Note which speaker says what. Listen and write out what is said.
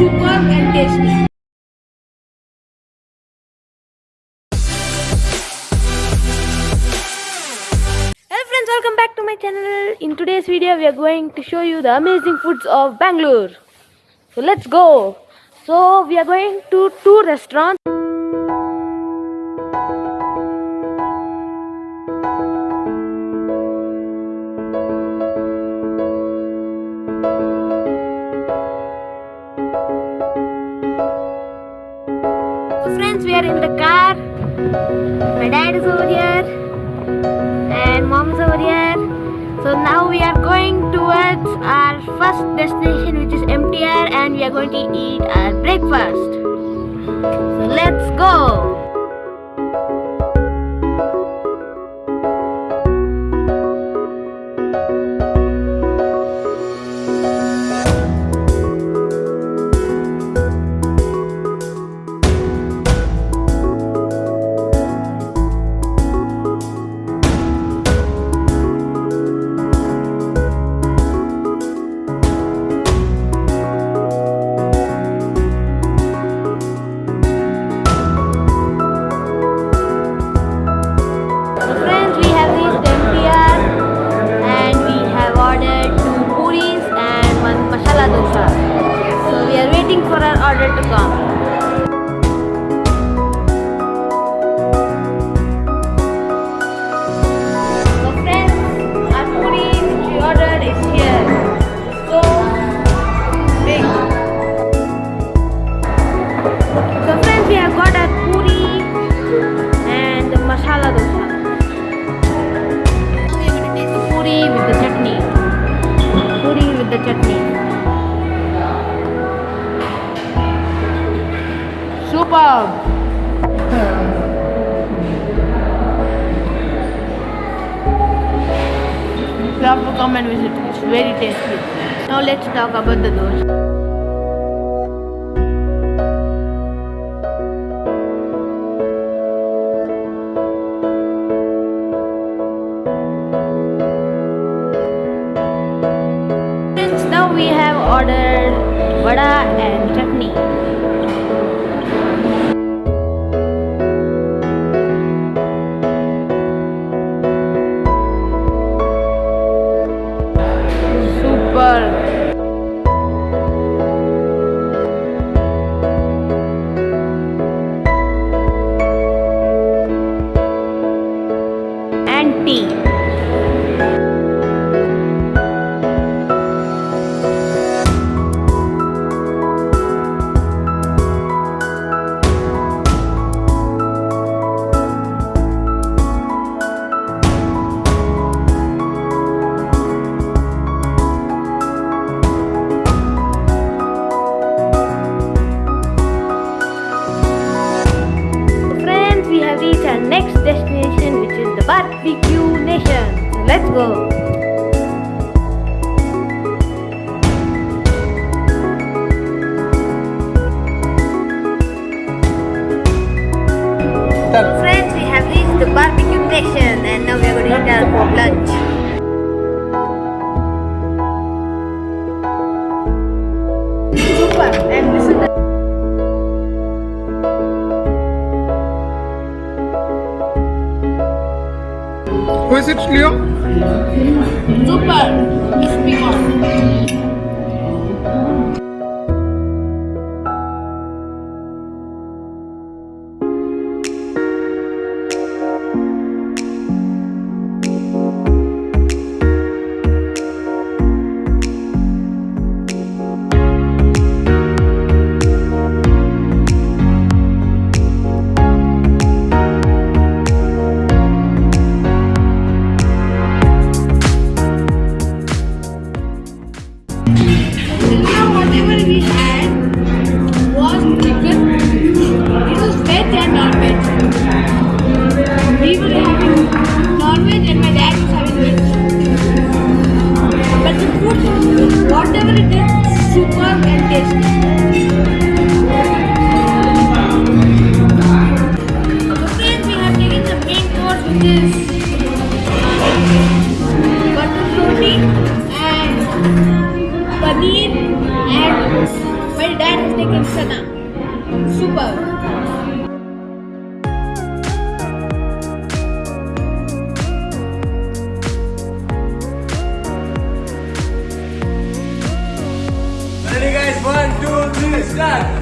Speaker 1: superb and tasty. Hello friends, welcome back to my channel. In today's video, we are going to show you the amazing foods of Bangalore. So let's go. So we are going to two restaurants. Car. My dad is over here and mom is over here. So now we are going towards our first destination which is MTR and we are going to eat our breakfast. So let's go. Puri which we ordered, is here. So big. So friends, we have got our puri and masala dosa. We are going to taste the puri with the chutney. Superb. You have to come and visit. It's very tasty. Now let's talk about the dosa. We have ordered vada and chutney. Nation. So go. Friends, we have reached the Barbecue Nation, and now we are going to eat our lunch. Super, and this is the
Speaker 2: Who is it, Leo?
Speaker 1: Super. It's.
Speaker 3: favorite is super
Speaker 1: and tasty. Two,